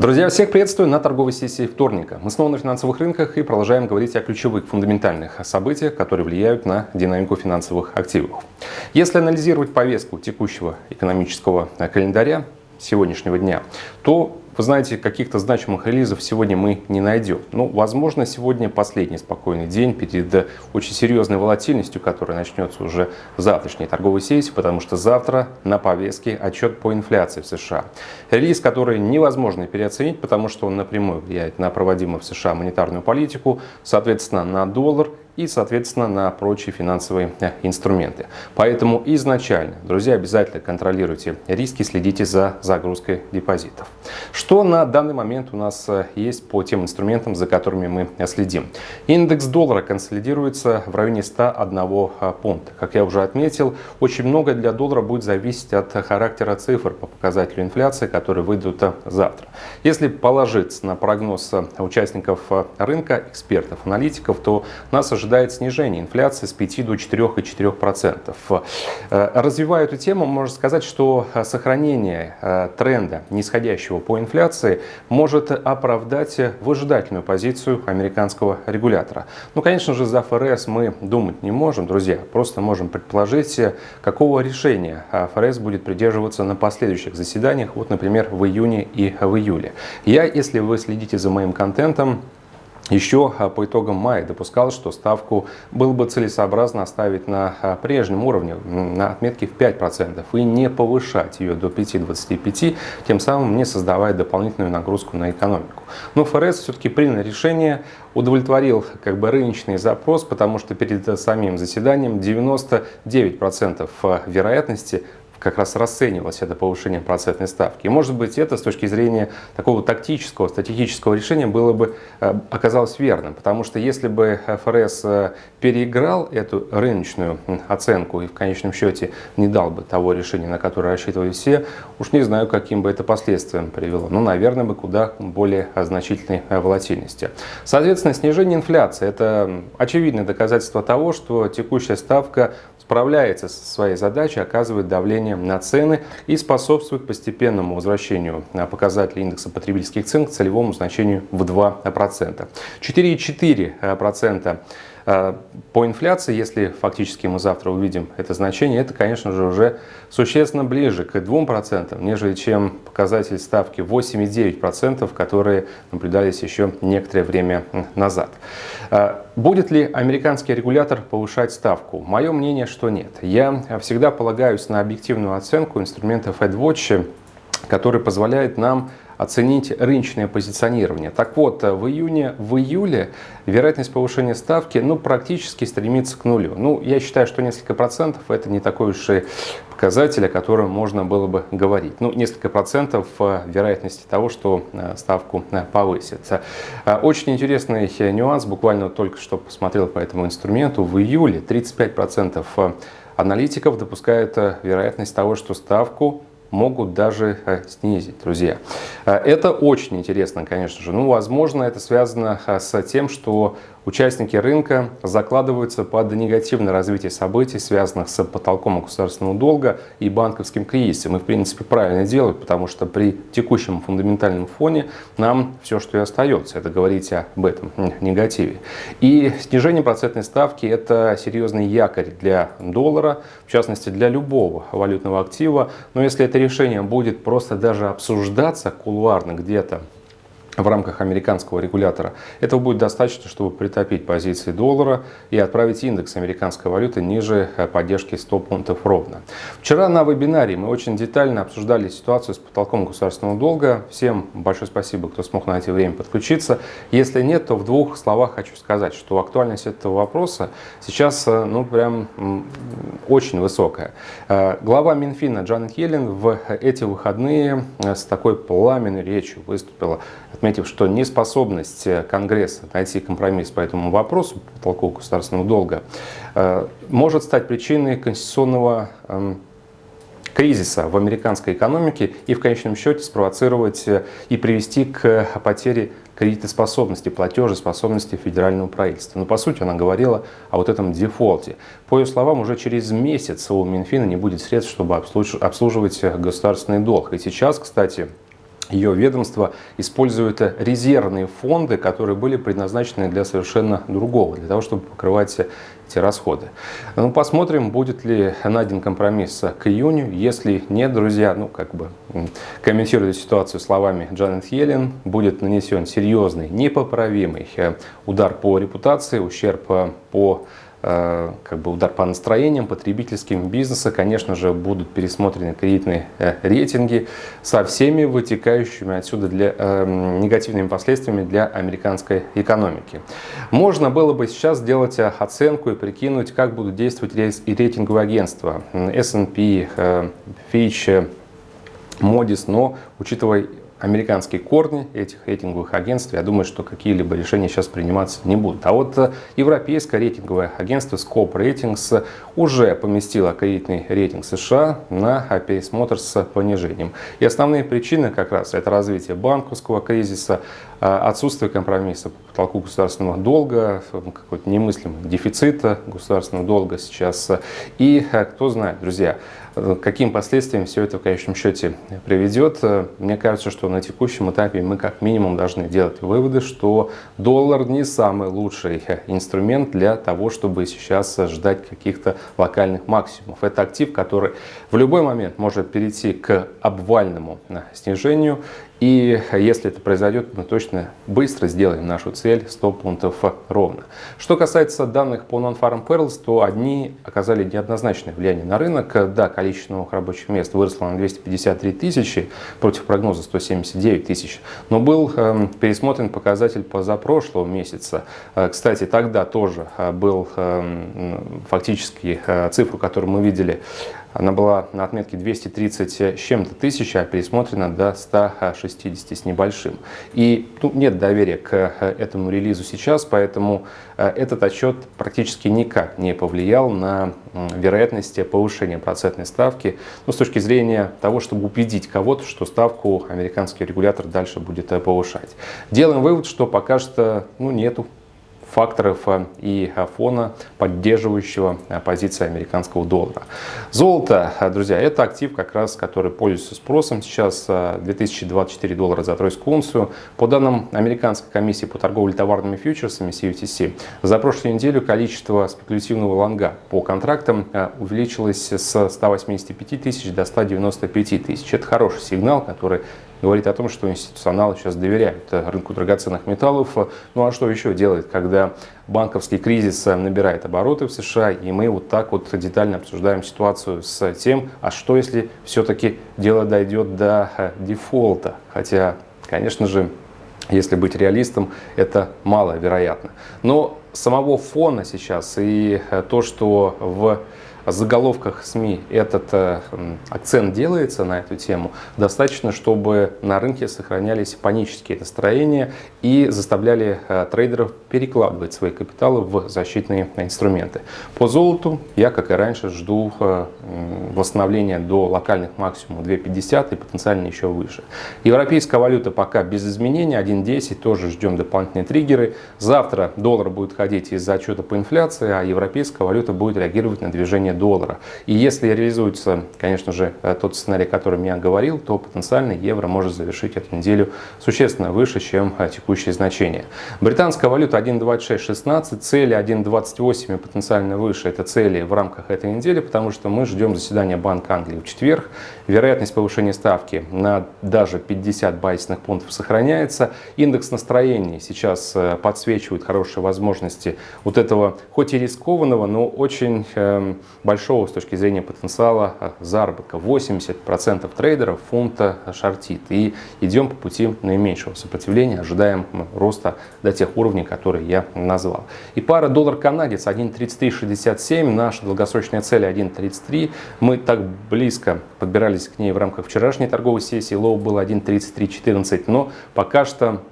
Друзья, всех приветствую на торговой сессии вторника. Мы снова на финансовых рынках и продолжаем говорить о ключевых фундаментальных событиях, которые влияют на динамику финансовых активов. Если анализировать повестку текущего экономического календаря сегодняшнего дня, то вы знаете, каких-то значимых релизов сегодня мы не найдем. Ну, возможно, сегодня последний спокойный день перед очень серьезной волатильностью, которая начнется уже в завтрашней торговой сессии, потому что завтра на повестке отчет по инфляции в США. Релиз, который невозможно переоценить, потому что он напрямую влияет на проводимую в США монетарную политику, соответственно, на доллар и, соответственно, на прочие финансовые э, инструменты. Поэтому изначально, друзья, обязательно контролируйте риски, следите за загрузкой депозитов. Что на данный момент у нас э, есть по тем инструментам, за которыми мы э, следим? Индекс доллара консолидируется в районе 101 пункта. Как я уже отметил, очень много для доллара будет зависеть от характера цифр по показателю инфляции, которые выйдут завтра. Если положиться на прогноз участников рынка, экспертов, аналитиков, то нас ожидает ожидает снижение инфляции с 5 до 4,4%. Э, развивая эту тему, можно сказать, что э, сохранение э, тренда нисходящего по инфляции может оправдать выжидательную позицию американского регулятора. Ну, конечно же, за ФРС мы думать не можем, друзья, просто можем предположить, какого решения ФРС будет придерживаться на последующих заседаниях, вот, например, в июне и в июле. Я, если вы следите за моим контентом, еще а, по итогам мая допускал, что ставку было бы целесообразно оставить на а, прежнем уровне, на отметке в 5%, и не повышать ее до 5-25%, тем самым не создавая дополнительную нагрузку на экономику. Но ФРС все-таки принял решение, удовлетворил как бы рыночный запрос, потому что перед самим заседанием 99% а, вероятности как раз расценивалось это повышение процентной ставки. И может быть это с точки зрения такого тактического, статистического решения было бы э, оказалось верным, потому что если бы ФРС э, переиграл эту рыночную оценку и в конечном счете не дал бы того решения, на которое рассчитывали все, уж не знаю, каким бы это последствиям привело. Ну, наверное, бы куда более значительной э, волатильности. Соответственно, снижение инфляции – это очевидное доказательство того, что текущая ставка справляется со своей задачей, оказывает давление на цены и способствует постепенному возвращению показателя индекса потребительских цен к целевому значению в 2%. 4,4% Э, по инфляции, если фактически мы завтра увидим это значение, это, конечно же, уже существенно ближе к 2%, нежели чем показатель ставки 8,9%, которые наблюдались еще некоторое время назад. Э, будет ли американский регулятор повышать ставку? Мое мнение, что нет. Я всегда полагаюсь на объективную оценку инструментов AdWatch, который позволяет нам оценить рыночное позиционирование. Так вот, в июне, в июле вероятность повышения ставки ну, практически стремится к нулю. Ну, я считаю, что несколько процентов это не такой уж и показатель, о котором можно было бы говорить. Ну, несколько процентов э, вероятности того, что э, ставку э, повысится. Очень интересный нюанс, буквально только что посмотрел по этому инструменту. В июле 35% аналитиков допускают вероятность того, что ставку могут даже э, снизить, друзья. Э, это очень интересно, конечно же. Ну, возможно, это связано э, с тем, что участники рынка закладываются под негативное развитие событий, связанных с потолком государственного долга и банковским кризисом. И, в принципе, правильно делают, потому что при текущем фундаментальном фоне нам все, что и остается, это говорить об этом негативе. И снижение процентной ставки – это серьезный якорь для доллара, в частности, для любого валютного актива. Но если это решение будет просто даже обсуждаться кулуарно где-то в рамках американского регулятора. Этого будет достаточно, чтобы притопить позиции доллара и отправить индекс американской валюты ниже э, поддержки 100 пунктов ровно. Вчера на вебинаре мы очень детально обсуждали ситуацию с потолком государственного долга. Всем большое спасибо, кто смог найти время подключиться. Если нет, то в двух словах хочу сказать, что актуальность этого вопроса сейчас э, ну прям очень высокая. Э, глава Минфина Джанет Йеллен в эти выходные с такой пламенной речью выступила отметив, что неспособность э, Конгресса найти компромисс по этому вопросу, по потолку государственного долга, э, может стать причиной конституционного эм, кризиса в американской экономике и в конечном счете спровоцировать э, и привести к потере кредитоспособности, платежеспособности федерального правительства. Но по сути она говорила о вот этом дефолте. По ее словам, уже через месяц у Минфина не будет средств, чтобы обслуживать государственный долг. И сейчас, кстати, ее ведомство использует резервные фонды, которые были предназначены для совершенно другого, для того, чтобы покрывать эти расходы. Ну, посмотрим, будет ли найден компромисс к июню. Если нет, друзья, ну, как бы комментируя ситуацию словами Джанет Йеллен, будет нанесен серьезный, непоправимый э, удар по репутации, ущерб по Э, как бы удар по настроениям потребительским бизнеса, конечно же, будут пересмотрены кредитные э, рейтинги со всеми вытекающими отсюда для, э, негативными последствиями для американской экономики. Можно было бы сейчас сделать оценку и прикинуть, как будут действовать и рейтинговые агентства S&P, Fitch, Moody's, но учитывая американские корни этих рейтинговых агентств, я думаю, что какие-либо решения сейчас приниматься не будут. А вот э, европейское рейтинговое агентство Scope Ratings уже поместило кредитный рейтинг США на пересмотр с понижением. И основные причины как раз это развитие банковского кризиса, э, отсутствие компромисса по потолку государственного долга, какой-то немыслимый дефицита государственного долга сейчас. И э, кто знает, друзья, каким последствиям все это в конечном счете приведет. Мне кажется, что на текущем этапе мы как минимум должны делать выводы, что доллар не самый лучший инструмент для того, чтобы сейчас ждать каких-то локальных максимумов. Это актив, который в любой момент может перейти к обвальному снижению и если это произойдет, мы точно быстро сделаем нашу цель 100 пунктов ровно. Что касается данных по Non-Farm Perils, то одни оказали неоднозначное влияние на рынок. Да, количество новых рабочих мест выросло на 253 тысячи против прогноза 179 тысяч. Но был э, пересмотрен показатель позапрошлого месяца. Э, кстати, тогда тоже э, был э, фактически э, цифру, которую мы видели она была на отметке 230 с чем-то тысяч, а пересмотрена до 160 с небольшим. И ну, нет доверия к э, этому релизу сейчас, поэтому э, этот отчет практически никак не повлиял на вероятность повышения процентной ставки ну, с точки зрения того, чтобы убедить кого-то, что ставку американский регулятор дальше будет э, повышать. Делаем вывод, что пока что ну, нету факторов э, и э, фона, поддерживающего э, позиции американского доллара. Золото, друзья, это актив, как раз, который пользуется спросом. Сейчас 2024 доллара за тройскую унцию. По данным Американской комиссии по торговле товарными фьючерсами CUTC, за прошлую неделю количество спекулятивного лонга по контрактам увеличилось с 185 тысяч до 195 тысяч. Это хороший сигнал, который говорит о том, что институционалы сейчас доверяют рынку драгоценных металлов. Ну а что еще делать, когда банковский кризис набирает обороты в США, и мы вот так вот детально обсуждаем ситуацию с тем, а что если все-таки дело дойдет до э, дефолта. Хотя, конечно же, если быть реалистом, это маловероятно. Но самого фона сейчас и э, то, что в заголовках СМИ этот э, акцент делается на эту тему, достаточно, чтобы на рынке сохранялись панические настроения и заставляли э, трейдеров перекладывать свои капиталы в защитные инструменты. По золоту я, как и раньше, жду э, восстановления до локальных максимумов 2.50 и потенциально еще выше. Европейская валюта пока без изменений, 1.10, тоже ждем дополнительные триггеры. Завтра доллар будет ходить из-за отчета по инфляции, а европейская валюта будет реагировать на движение доллара. И если реализуется, конечно же, э, тот сценарий, о котором я говорил, то потенциально евро может завершить эту неделю существенно выше, чем э, текущие значения. Британская валюта 1.2616, цели 1.28 и потенциально выше. Это цели в рамках этой недели, потому что мы ждем заседания Банка Англии в четверг. Вероятность повышения ставки на даже 50 базисных пунктов сохраняется. Индекс настроений сейчас э, подсвечивает хорошие возможности вот этого, хоть и рискованного, но очень э, большого с точки зрения потенциала а, заработка. 80% трейдеров фунта шортит. И идем по пути наименьшего сопротивления, ожидаем роста до тех уровней, которые я назвал. И пара доллар-канадец 1.3367, наша долгосрочная цель 1.33. Мы так близко подбирались к ней в рамках вчерашней торговой сессии. Лоу было 1.3314, но пока что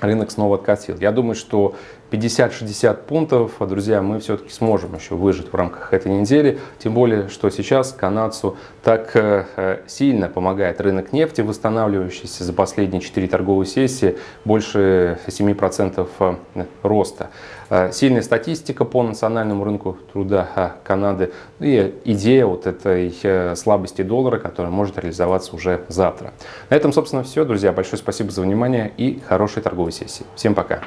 рынок снова откатил. Я думаю, что 50-60 пунктов, друзья, мы все-таки сможем еще выжить в рамках этой недели. Тем более, что сейчас канадцу так э, сильно помогает рынок нефти, восстанавливающийся за последние 4 торговые сессии, больше 7% э, роста. Э, сильная статистика по национальному рынку труда Канады и идея вот этой слабости доллара, которая может реализоваться уже завтра. На этом, собственно, все, друзья. Большое спасибо за внимание и хорошей торговой сессии. Всем пока!